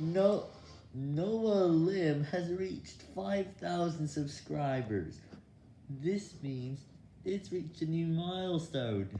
No, Noah Lim has reached 5,000 subscribers. This means it's reached a new milestone.